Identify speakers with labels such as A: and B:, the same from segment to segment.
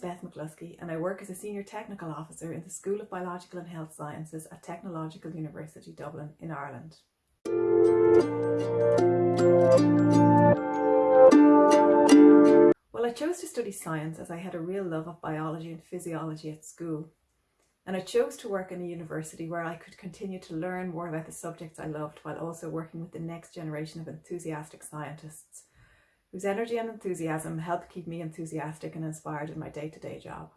A: McCluskey and I work as a Senior Technical Officer in the School of Biological and Health Sciences at Technological University Dublin in Ireland. Well, I chose to study science as I had a real love of biology and physiology at school. And I chose to work in a university where I could continue to learn more about the subjects I loved while also working with the next generation of enthusiastic scientists whose energy and enthusiasm help keep me enthusiastic and inspired in my day-to-day -day job.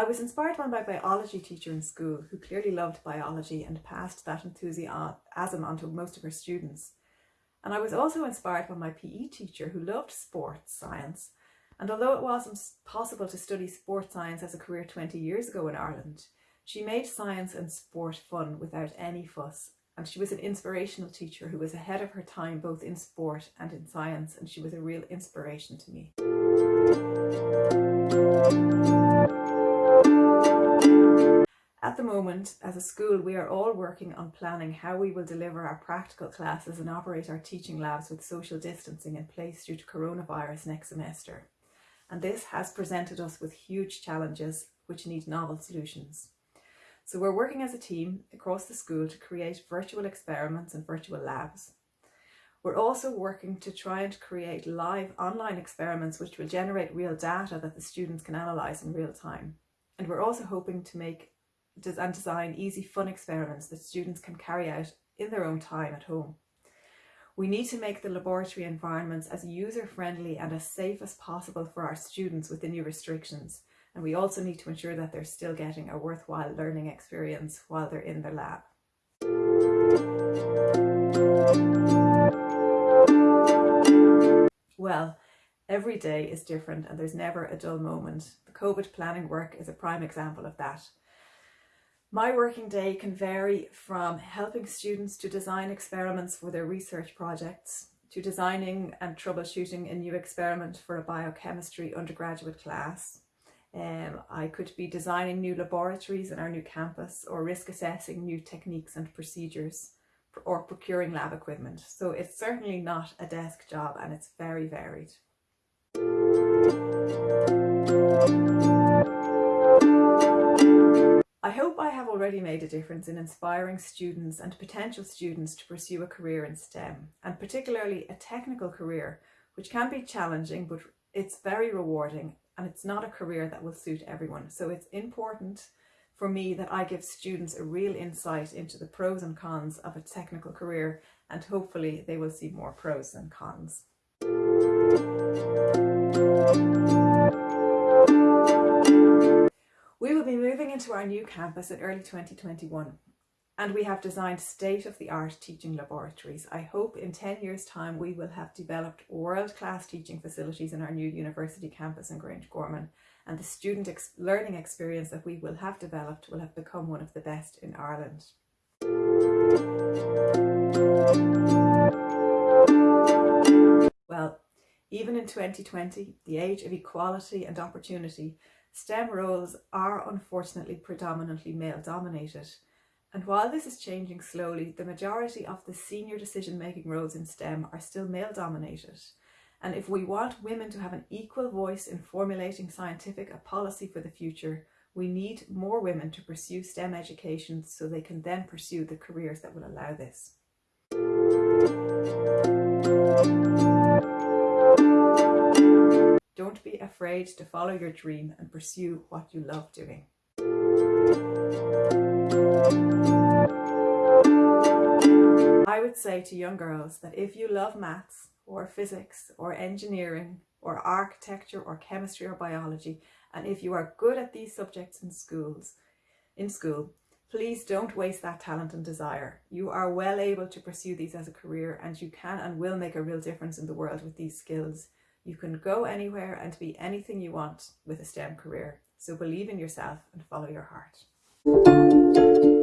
A: I was inspired by my biology teacher in school who clearly loved biology and passed that enthusiasm onto most of her students. And I was also inspired by my PE teacher who loved sports science. And although it wasn't possible to study sports science as a career 20 years ago in Ireland, she made science and sport fun without any fuss. And she was an inspirational teacher who was ahead of her time both in sport and in science and she was a real inspiration to me. At the moment, as a school, we are all working on planning how we will deliver our practical classes and operate our teaching labs with social distancing in place due to coronavirus next semester. And this has presented us with huge challenges which need novel solutions. So we're working as a team across the school to create virtual experiments and virtual labs. We're also working to try and create live online experiments which will generate real data that the students can analyse in real time. And we're also hoping to make and design easy fun experiments that students can carry out in their own time at home. We need to make the laboratory environments as user-friendly and as safe as possible for our students with the new restrictions. And we also need to ensure that they're still getting a worthwhile learning experience while they're in their lab. Well, every day is different and there's never a dull moment. The COVID planning work is a prime example of that. My working day can vary from helping students to design experiments for their research projects, to designing and troubleshooting a new experiment for a biochemistry undergraduate class. Um, I could be designing new laboratories in our new campus or risk assessing new techniques and procedures or procuring lab equipment. So it's certainly not a desk job and it's very varied. I hope I have already made a difference in inspiring students and potential students to pursue a career in STEM and particularly a technical career which can be challenging but it's very rewarding and it's not a career that will suit everyone. So it's important for me that I give students a real insight into the pros and cons of a technical career and hopefully they will see more pros than cons. We will be moving into our new campus in early 2021 and we have designed state-of-the-art teaching laboratories. I hope in 10 years time we will have developed world-class teaching facilities in our new university campus in Grangegorman and the student ex learning experience that we will have developed will have become one of the best in Ireland. Well, even in 2020, the age of equality and opportunity, STEM roles are unfortunately predominantly male dominated. And while this is changing slowly, the majority of the senior decision-making roles in STEM are still male dominated. And if we want women to have an equal voice in formulating scientific policy for the future, we need more women to pursue STEM education so they can then pursue the careers that will allow this. Don't be afraid to follow your dream and pursue what you love doing. Say to young girls that if you love maths or physics or engineering or architecture or chemistry or biology and if you are good at these subjects in schools in school please don't waste that talent and desire you are well able to pursue these as a career and you can and will make a real difference in the world with these skills you can go anywhere and be anything you want with a STEM career. So believe in yourself and follow your heart.